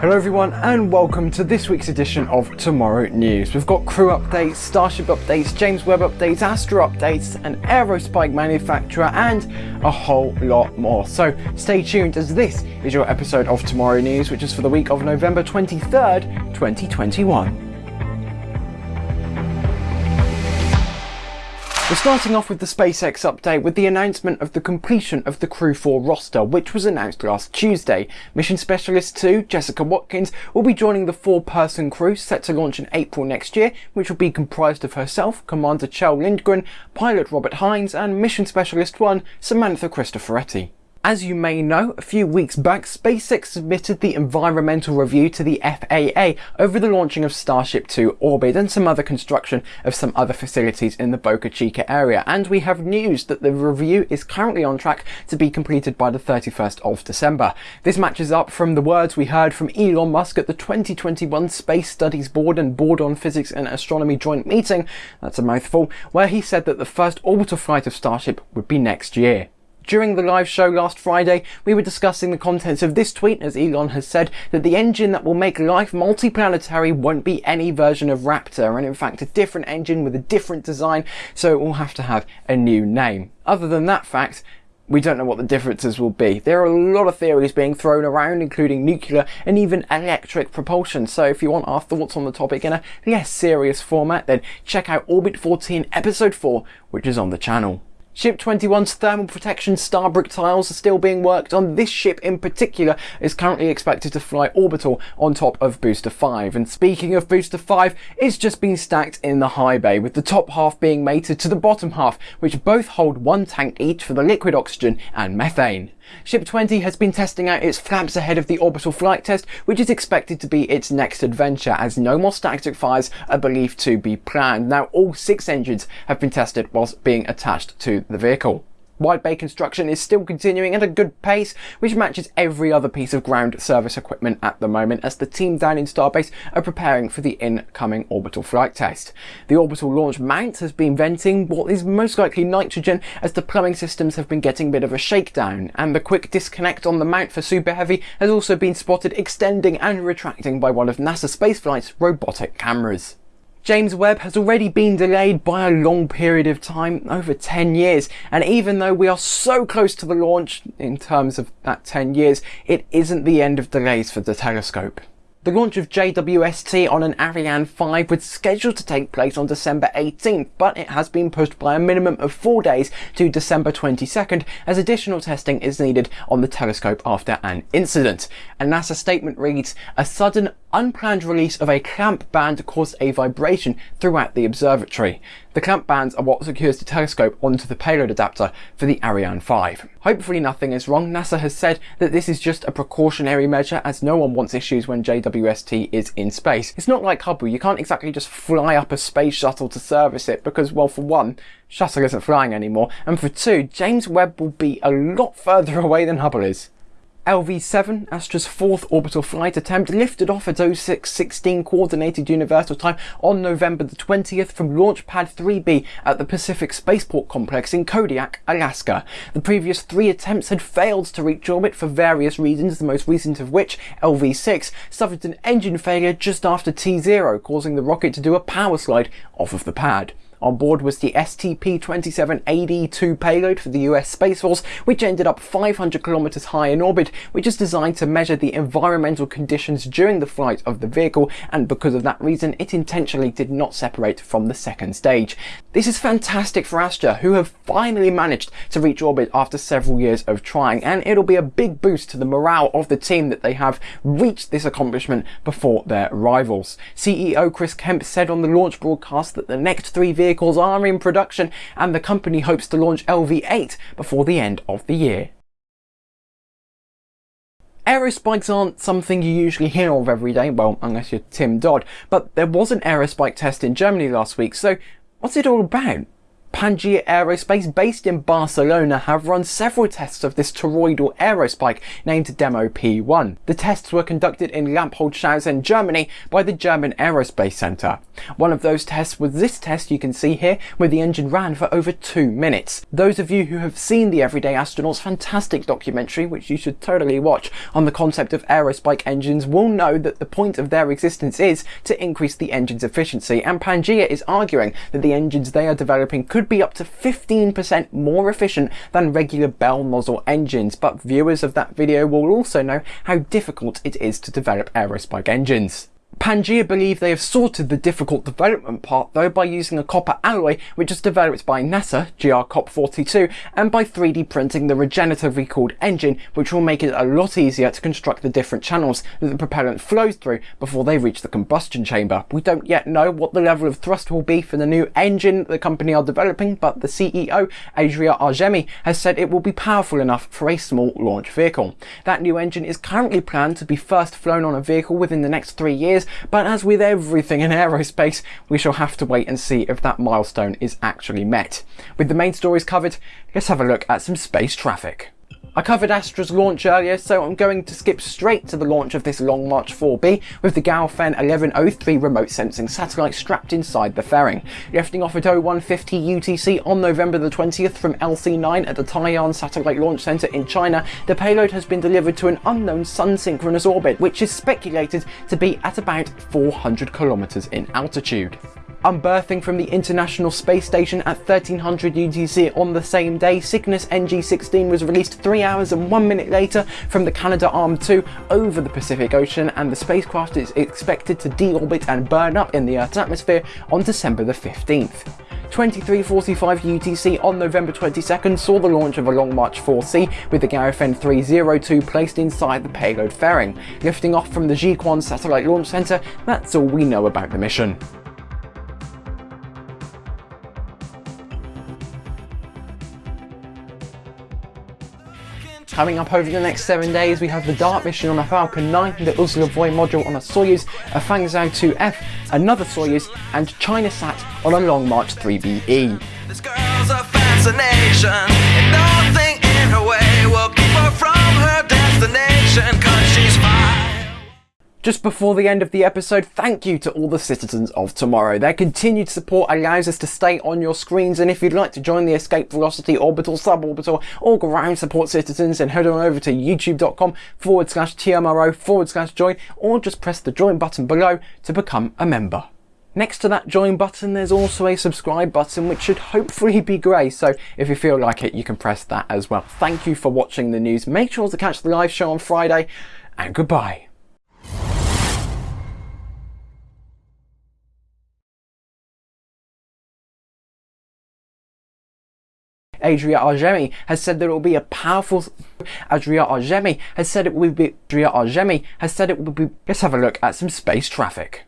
Hello everyone and welcome to this week's edition of Tomorrow News. We've got crew updates, Starship updates, James Webb updates, Astra updates, an aerospike manufacturer and a whole lot more. So stay tuned as this is your episode of Tomorrow News which is for the week of November 23rd, 2021. We're starting off with the SpaceX update with the announcement of the completion of the Crew 4 roster, which was announced last Tuesday. Mission Specialist 2, Jessica Watkins, will be joining the four-person crew set to launch in April next year, which will be comprised of herself, Commander Kjell Lindgren, pilot Robert Hines, and Mission Specialist 1, Samantha Cristoforetti. As you may know, a few weeks back, SpaceX submitted the environmental review to the FAA over the launching of Starship 2 orbit and some other construction of some other facilities in the Boca Chica area. And we have news that the review is currently on track to be completed by the 31st of December. This matches up from the words we heard from Elon Musk at the 2021 Space Studies Board and Board on Physics and Astronomy joint meeting, that's a mouthful, where he said that the first orbital flight of Starship would be next year. During the live show last Friday, we were discussing the contents of this tweet as Elon has said that the engine that will make life multiplanetary won't be any version of Raptor and in fact a different engine with a different design so it will have to have a new name. Other than that fact, we don't know what the differences will be. There are a lot of theories being thrown around, including nuclear and even electric propulsion. So if you want our thoughts on the topic in a less serious format, then check out Orbit 14 Episode 4, which is on the channel. Ship 21's thermal protection starbrick tiles are still being worked on. This ship in particular is currently expected to fly orbital on top of Booster 5. And speaking of Booster 5, it's just been stacked in the high bay, with the top half being mated to the bottom half, which both hold one tank each for the liquid oxygen and methane. Ship 20 has been testing out its flaps ahead of the orbital flight test, which is expected to be its next adventure, as no more static fires are believed to be planned. Now, all six engines have been tested whilst being attached to the vehicle. Wide bay construction is still continuing at a good pace, which matches every other piece of ground service equipment at the moment as the team down in Starbase are preparing for the incoming orbital flight test. The orbital launch mount has been venting what is most likely nitrogen as the plumbing systems have been getting a bit of a shakedown, and the quick disconnect on the mount for Super Heavy has also been spotted extending and retracting by one of NASA spaceflight's robotic cameras. James Webb has already been delayed by a long period of time, over 10 years, and even though we are so close to the launch in terms of that 10 years, it isn't the end of delays for the telescope. The launch of JWST on an Ariane 5 was scheduled to take place on December 18th, but it has been pushed by a minimum of four days to December 22nd as additional testing is needed on the telescope after an incident. A NASA statement reads, a sudden unplanned release of a clamp band caused a vibration throughout the observatory. The clamp bands are what secures the telescope onto the payload adapter for the Ariane 5. Hopefully nothing is wrong. NASA has said that this is just a precautionary measure as no one wants issues when JWST is in space. It's not like Hubble, you can't exactly just fly up a space shuttle to service it because, well, for one, shuttle isn't flying anymore, and for two, James Webb will be a lot further away than Hubble is. LV-7, Astra's fourth orbital flight attempt, lifted off at 0616 Coordinated Universal Time on November the 20th from Launch Pad 3B at the Pacific Spaceport Complex in Kodiak, Alaska. The previous three attempts had failed to reach orbit for various reasons, the most recent of which, LV-6, suffered an engine failure just after T0, causing the rocket to do a power slide off of the pad. On board was the STP-27AD-2 payload for the US Space Force, which ended up 500 kilometers high in orbit, which is designed to measure the environmental conditions during the flight of the vehicle, and because of that reason, it intentionally did not separate from the second stage. This is fantastic for Astra, who have finally managed to reach orbit after several years of trying, and it'll be a big boost to the morale of the team that they have reached this accomplishment before their rivals. CEO Chris Kemp said on the launch broadcast that the next three vehicles vehicles are in production and the company hopes to launch LV8 before the end of the year. Aerospikes aren't something you usually hear of every day, well, unless you're Tim Dodd, but there was an aerospike test in Germany last week, so what's it all about? Pangea Aerospace, based in Barcelona, have run several tests of this toroidal aerospike named Demo P1. The tests were conducted in Lampoldshausen, Germany by the German Aerospace Centre. One of those tests was this test you can see here, where the engine ran for over two minutes. Those of you who have seen the Everyday Astronaut's fantastic documentary, which you should totally watch, on the concept of aerospike engines will know that the point of their existence is to increase the engine's efficiency, and Pangea is arguing that the engines they are developing could be up to 15% more efficient than regular bell nozzle engines, but viewers of that video will also know how difficult it is to develop aerospike engines. Pangea believe they have sorted the difficult development part though by using a copper alloy which is developed by NASA, GR-COP42, and by 3D printing the regeneratively cooled engine which will make it a lot easier to construct the different channels that the propellant flows through before they reach the combustion chamber. We don't yet know what the level of thrust will be for the new engine the company are developing, but the CEO, Adria Argemi, has said it will be powerful enough for a small launch vehicle. That new engine is currently planned to be first flown on a vehicle within the next three years but as with everything in aerospace, we shall have to wait and see if that milestone is actually met. With the main stories covered, let's have a look at some space traffic. I covered Astra's launch earlier, so I'm going to skip straight to the launch of this Long March 4B with the Gaofen 1103 remote sensing satellite strapped inside the fairing. Lifting off at 0150 UTC on November the 20th from LC9 at the Taiyuan Satellite Launch Center in China, the payload has been delivered to an unknown sun-synchronous orbit, which is speculated to be at about 400 kilometers in altitude. Unberthing from the International Space Station at 1300 UTC on the same day, Cygnus NG-16 was released 3 hours and 1 minute later from the Canadarm2 over the Pacific Ocean and the spacecraft is expected to deorbit and burn up in the Earth's atmosphere on December the 15th. 2345 UTC on November 22nd saw the launch of a Long March 4C with the Gaofen 302 placed inside the payload fairing. Lifting off from the Jiuquan Satellite Launch Center, that's all we know about the mission. Coming up over the next seven days, we have the DART mission on a Falcon 9, the Uzlovoy module on a Soyuz, a Fangzhou 2F, another Soyuz, and ChinaSat on a Long March 3BE. This girl's a fascination, and nothing in her way will keep her from her destination. Just before the end of the episode, thank you to all the citizens of tomorrow. Their continued support allows us to stay on your screens, and if you'd like to join the Escape Velocity Orbital, Suborbital, or Ground Support Citizens, then head on over to youtube.com forward slash TMRO forward slash join, or just press the join button below to become a member. Next to that join button, there's also a subscribe button, which should hopefully be grey, so if you feel like it, you can press that as well. Thank you for watching the news. Make sure to catch the live show on Friday, and goodbye. Adria Argemi has said that it will be a powerful Adria Argemi has said it will be Adria Argemi has said it will be let's have a look at some space traffic.